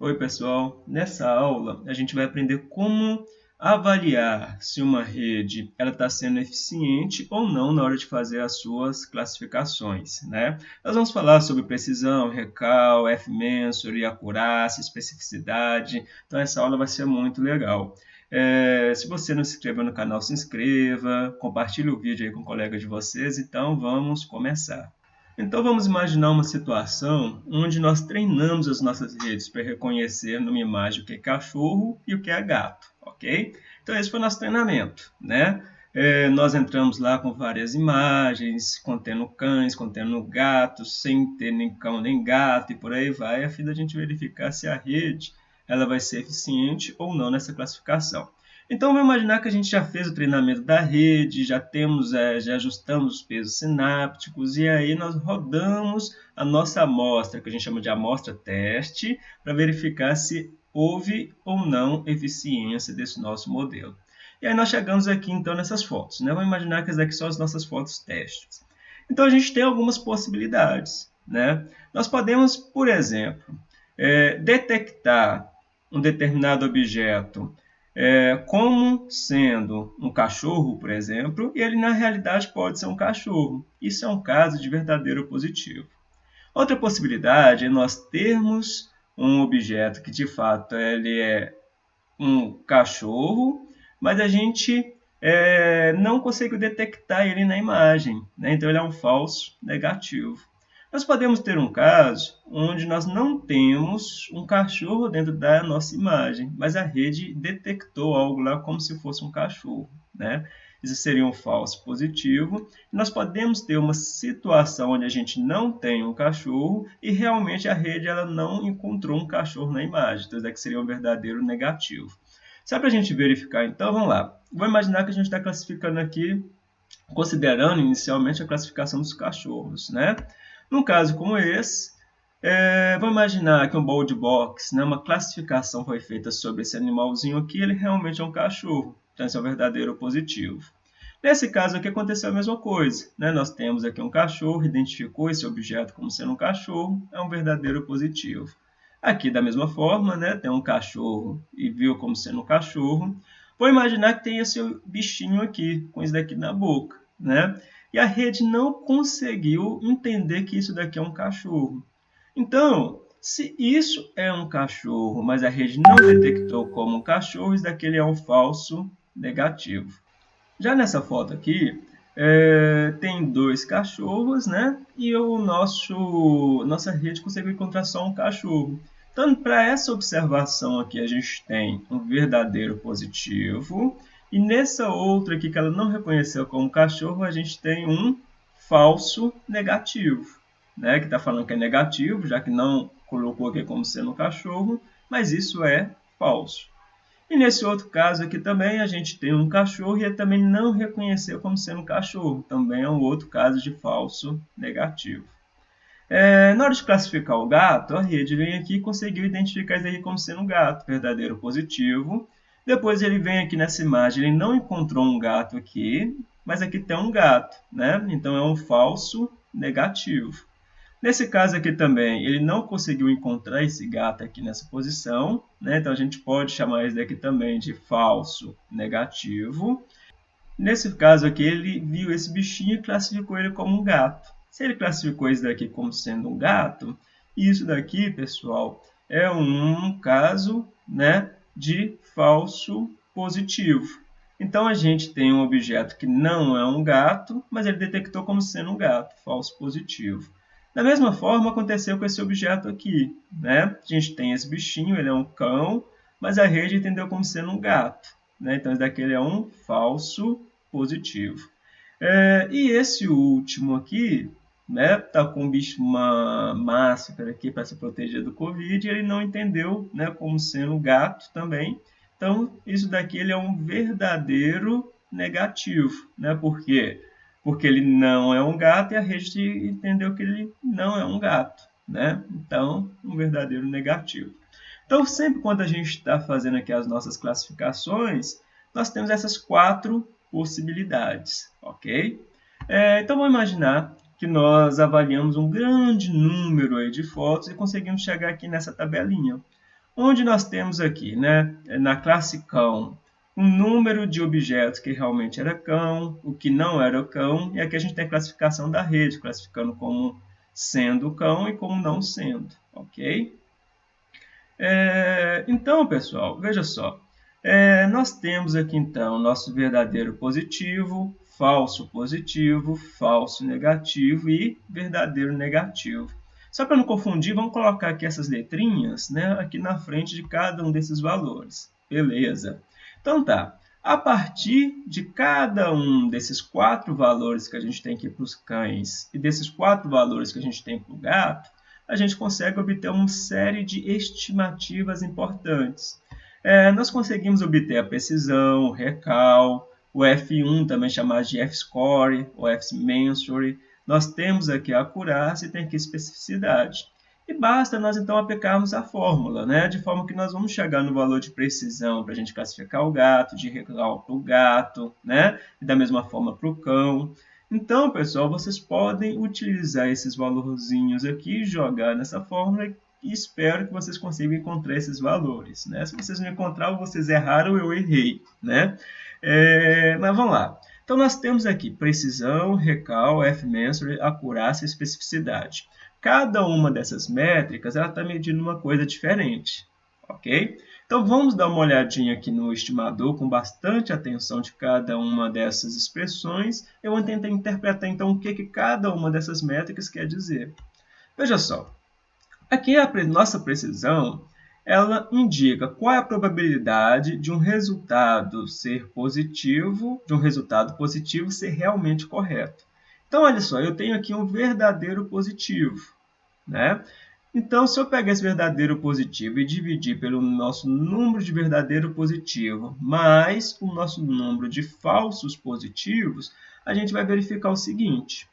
Oi pessoal, nessa aula a gente vai aprender como avaliar se uma rede está sendo eficiente ou não na hora de fazer as suas classificações. Né? Nós vamos falar sobre precisão, recal, F-Mensure, acurácia, especificidade, então essa aula vai ser muito legal. É, se você não se inscreveu no canal, se inscreva, compartilhe o vídeo aí com colegas de vocês, então vamos começar. Então vamos imaginar uma situação onde nós treinamos as nossas redes para reconhecer numa imagem o que é cachorro e o que é gato, ok? Então esse foi o nosso treinamento, né? É, nós entramos lá com várias imagens, contendo cães, contendo gatos, sem ter nem cão nem gato e por aí vai, a fim da gente verificar se a rede ela vai ser eficiente ou não nessa classificação. Então, vamos imaginar que a gente já fez o treinamento da rede, já temos, é, já ajustamos os pesos sinápticos e aí nós rodamos a nossa amostra, que a gente chama de amostra teste, para verificar se houve ou não eficiência desse nosso modelo. E aí nós chegamos aqui então nessas fotos. Né? Vamos imaginar que essas aqui são as nossas fotos testes. Então a gente tem algumas possibilidades. Né? Nós podemos, por exemplo, é, detectar um determinado objeto é, como sendo um cachorro, por exemplo, e ele na realidade pode ser um cachorro. Isso é um caso de verdadeiro positivo. Outra possibilidade é nós termos um objeto que de fato ele é um cachorro, mas a gente é, não consegue detectar ele na imagem. Né? Então ele é um falso negativo. Nós podemos ter um caso onde nós não temos um cachorro dentro da nossa imagem, mas a rede detectou algo lá como se fosse um cachorro. Né? Isso seria um falso positivo. Nós podemos ter uma situação onde a gente não tem um cachorro e realmente a rede ela não encontrou um cachorro na imagem. Então, isso aqui seria um verdadeiro negativo. Só para a gente verificar, então, vamos lá. Vou imaginar que a gente está classificando aqui, considerando inicialmente a classificação dos cachorros. Né? Num caso como esse, é, vamos imaginar que um bold box, né, uma classificação foi feita sobre esse animalzinho aqui, ele realmente é um cachorro, então esse é um verdadeiro positivo. Nesse caso aqui aconteceu a mesma coisa, né? nós temos aqui um cachorro, identificou esse objeto como sendo um cachorro, é um verdadeiro positivo. Aqui da mesma forma, né, tem um cachorro e viu como sendo um cachorro, vou imaginar que tem esse bichinho aqui, com isso daqui na boca, né? E a rede não conseguiu entender que isso daqui é um cachorro. Então, se isso é um cachorro, mas a rede não detectou como um cachorro, isso daqui é um falso negativo. Já nessa foto aqui, é, tem dois cachorros, né? E o nosso, nossa rede conseguiu encontrar só um cachorro. Então, para essa observação aqui, a gente tem um verdadeiro positivo e nessa outra aqui que ela não reconheceu como cachorro, a gente tem um falso negativo, né? que está falando que é negativo, já que não colocou aqui como sendo um cachorro, mas isso é falso. E nesse outro caso aqui também a gente tem um cachorro e ele também não reconheceu como sendo um cachorro. Também é um outro caso de falso negativo. É, na hora de classificar o gato, a rede vem aqui e conseguiu identificar isso aqui como sendo um gato, verdadeiro positivo, depois ele vem aqui nessa imagem, ele não encontrou um gato aqui, mas aqui tem um gato, né? Então é um falso negativo. Nesse caso aqui também, ele não conseguiu encontrar esse gato aqui nessa posição, né? Então a gente pode chamar esse daqui também de falso negativo. Nesse caso aqui, ele viu esse bichinho e classificou ele como um gato. Se ele classificou esse daqui como sendo um gato, isso daqui, pessoal, é um caso, né, de falso positivo. Então a gente tem um objeto que não é um gato, mas ele detectou como sendo um gato, falso positivo. Da mesma forma aconteceu com esse objeto aqui. Né? A gente tem esse bichinho, ele é um cão, mas a rede entendeu como sendo um gato. Né? Então esse daqui é um falso positivo. É, e esse último aqui, né, tá com um bicho, uma máscara aqui para se proteger do Covid, ele não entendeu, né, como sendo gato também. Então, isso daqui ele é um verdadeiro negativo, né? Por quê? Porque ele não é um gato e a rede entendeu que ele não é um gato, né? Então, um verdadeiro negativo. Então, sempre quando a gente está fazendo aqui as nossas classificações, nós temos essas quatro possibilidades, ok? É, então, vamos imaginar que nós avaliamos um grande número aí de fotos e conseguimos chegar aqui nessa tabelinha. onde nós temos aqui, né, na classe cão, o número de objetos que realmente era cão, o que não era cão, e aqui a gente tem a classificação da rede, classificando como sendo cão e como não sendo, ok? É, então, pessoal, veja só, é, nós temos aqui então nosso verdadeiro positivo, falso positivo, falso negativo e verdadeiro negativo. Só para não confundir, vamos colocar aqui essas letrinhas né, aqui na frente de cada um desses valores. Beleza. Então tá, a partir de cada um desses quatro valores que a gente tem aqui para os cães e desses quatro valores que a gente tem para o gato, a gente consegue obter uma série de estimativas importantes. É, nós conseguimos obter a precisão, o recal, o F1 também chamado de F-score, o F-mensure. Nós temos aqui a acurácia e tem aqui especificidade. E basta nós então aplicarmos a fórmula, né? de forma que nós vamos chegar no valor de precisão para a gente classificar o gato, de recal para o gato, né? e da mesma forma para o cão. Então, pessoal, vocês podem utilizar esses valorzinhos aqui, jogar nessa fórmula e espero que vocês consigam encontrar esses valores. Né? Se vocês não encontraram, vocês erraram, eu errei. Né? É, mas vamos lá. Então, nós temos aqui precisão, recal, F-measure, acurácia e especificidade. Cada uma dessas métricas está medindo uma coisa diferente. Ok? Então vamos dar uma olhadinha aqui no estimador com bastante atenção de cada uma dessas expressões. Eu vou tentar interpretar então o que, que cada uma dessas métricas quer dizer. Veja só, aqui a nossa precisão ela indica qual é a probabilidade de um resultado ser positivo, de um resultado positivo ser realmente correto. Então, olha só, eu tenho aqui um verdadeiro positivo. Né? Então, se eu pegar esse verdadeiro positivo e dividir pelo nosso número de verdadeiro positivo mais o nosso número de falsos positivos, a gente vai verificar o seguinte.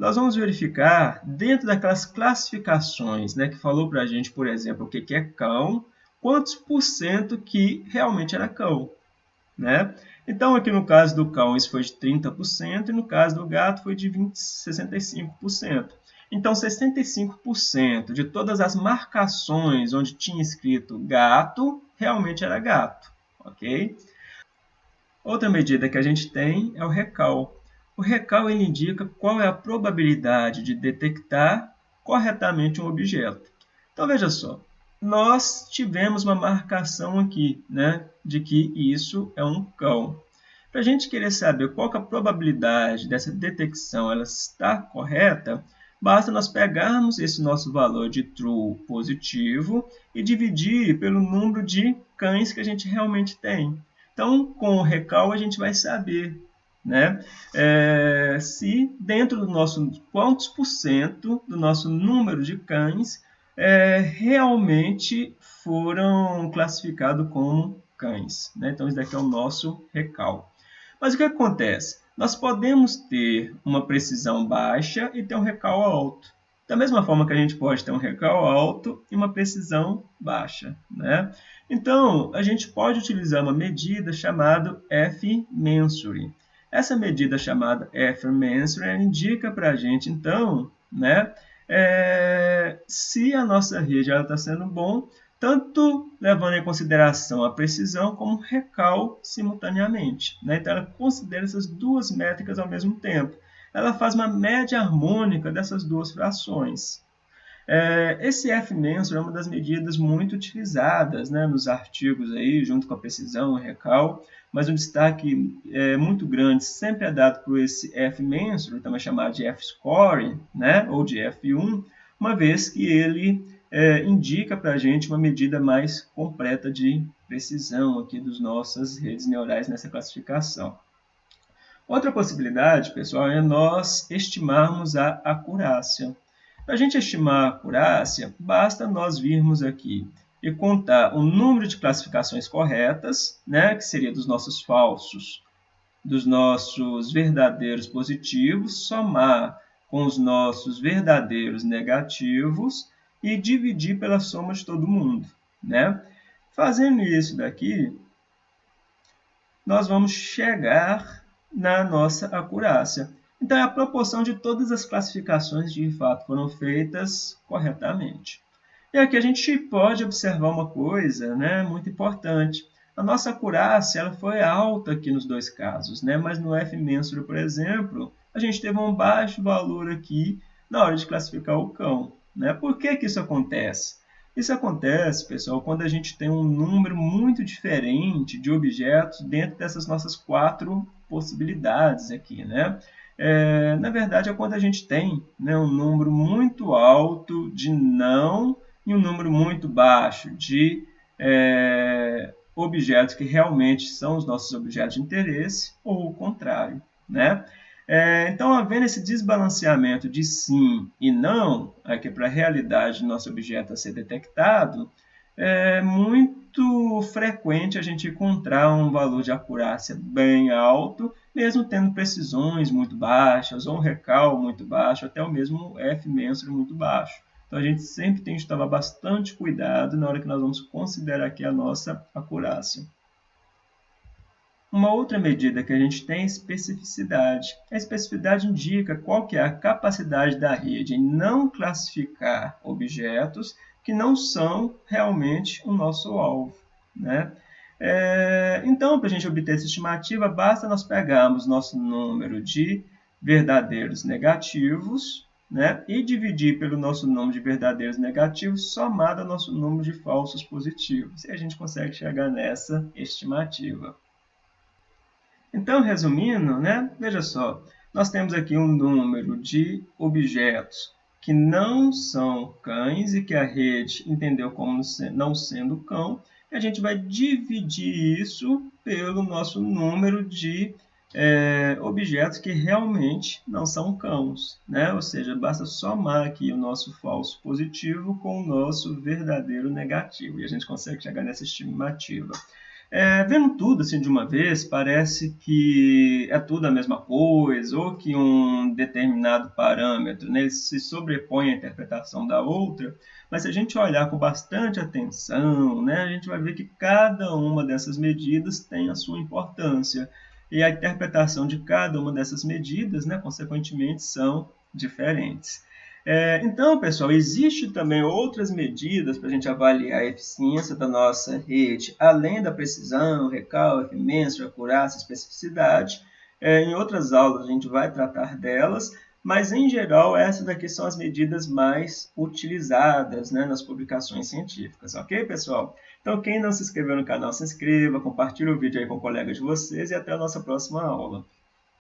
Nós vamos verificar, dentro daquelas classificações né, que falou para a gente, por exemplo, o que é cão, quantos por cento que realmente era cão. Né? Então, aqui no caso do cão, isso foi de 30%, e no caso do gato foi de 20, 65%. Então, 65% de todas as marcações onde tinha escrito gato, realmente era gato, ok? Outra medida que a gente tem é o recal. O recal ele indica qual é a probabilidade de detectar corretamente um objeto. Então, veja só, nós tivemos uma marcação aqui, né, de que isso é um cão. Para a gente querer saber qual é a probabilidade dessa detecção ela estar correta, Basta nós pegarmos esse nosso valor de true positivo e dividir pelo número de cães que a gente realmente tem. Então, com o recal, a gente vai saber né? É, se dentro do nosso quantos por cento do nosso número de cães é, realmente foram classificados como cães. Né? Então, isso daqui é o nosso recal. Mas o que acontece? nós podemos ter uma precisão baixa e ter um recal alto. Da mesma forma que a gente pode ter um recal alto e uma precisão baixa. Né? Então, a gente pode utilizar uma medida chamada F-mensure. Essa medida chamada F-mensure indica para a gente, então, né, é, se a nossa rede está sendo bom, tanto levando em consideração a precisão como o recal simultaneamente. Né? Então, ela considera essas duas métricas ao mesmo tempo. Ela faz uma média harmônica dessas duas frações. É, esse F-mensor é uma das medidas muito utilizadas né, nos artigos, aí, junto com a precisão e recal, mas um destaque é, muito grande sempre é dado por esse F-mensor, também chamado de F-score, né, ou de F1, uma vez que ele é, indica para a gente uma medida mais completa de precisão aqui das nossas redes neurais nessa classificação. Outra possibilidade, pessoal, é nós estimarmos a acurácia. Para a gente estimar a acurácia, basta nós virmos aqui e contar o número de classificações corretas, né, que seria dos nossos falsos, dos nossos verdadeiros positivos, somar com os nossos verdadeiros negativos e dividir pela soma de todo mundo. Né? Fazendo isso daqui, nós vamos chegar na nossa acurácia. Então, é a proporção de todas as classificações de fato foram feitas corretamente. E aqui a gente pode observar uma coisa né, muito importante. A nossa acurácia ela foi alta aqui nos dois casos, né? mas no F mensural, por exemplo, a gente teve um baixo valor aqui na hora de classificar o cão. Né? Por que, que isso acontece? Isso acontece, pessoal, quando a gente tem um número muito diferente de objetos dentro dessas nossas quatro possibilidades aqui. Né? É, na verdade, é quando a gente tem né, um número muito alto de não e um número muito baixo de é, objetos que realmente são os nossos objetos de interesse ou o contrário. Né? É, então, havendo esse desbalanceamento de sim e não, aqui para a realidade do nosso objeto a ser detectado, é muito frequente a gente encontrar um valor de acurácia bem alto, mesmo tendo precisões muito baixas, ou um recal muito baixo, até o mesmo F mensural muito baixo. Então a gente sempre tem que tomar bastante cuidado na hora que nós vamos considerar aqui a nossa acurácia. Uma outra medida que a gente tem é especificidade. A especificidade indica qual que é a capacidade da rede em não classificar objetos que não são realmente o nosso alvo. Né? É, então, para a gente obter essa estimativa, basta nós pegarmos nosso número de verdadeiros negativos né? e dividir pelo nosso número de verdadeiros negativos somado ao nosso número de falsos positivos. E a gente consegue chegar nessa estimativa. Então, resumindo, né? veja só, nós temos aqui um número de objetos que não são cães e que a rede entendeu como não sendo cão, e a gente vai dividir isso pelo nosso número de é, objetos que realmente não são cães, né? Ou seja, basta somar aqui o nosso falso positivo com o nosso verdadeiro negativo e a gente consegue chegar nessa estimativa. É, vendo tudo assim de uma vez, parece que é tudo a mesma coisa, ou que um determinado parâmetro né, se sobrepõe à interpretação da outra, mas se a gente olhar com bastante atenção, né, a gente vai ver que cada uma dessas medidas tem a sua importância, e a interpretação de cada uma dessas medidas, né, consequentemente, são diferentes. É, então, pessoal, existe também outras medidas para a gente avaliar a eficiência da nossa rede, além da precisão, recalque, mensurar, acurácia, especificidade. É, em outras aulas a gente vai tratar delas, mas em geral essas aqui são as medidas mais utilizadas né, nas publicações científicas, ok, pessoal? Então, quem não se inscreveu no canal, se inscreva, compartilhe o vídeo aí com colegas de vocês e até a nossa próxima aula.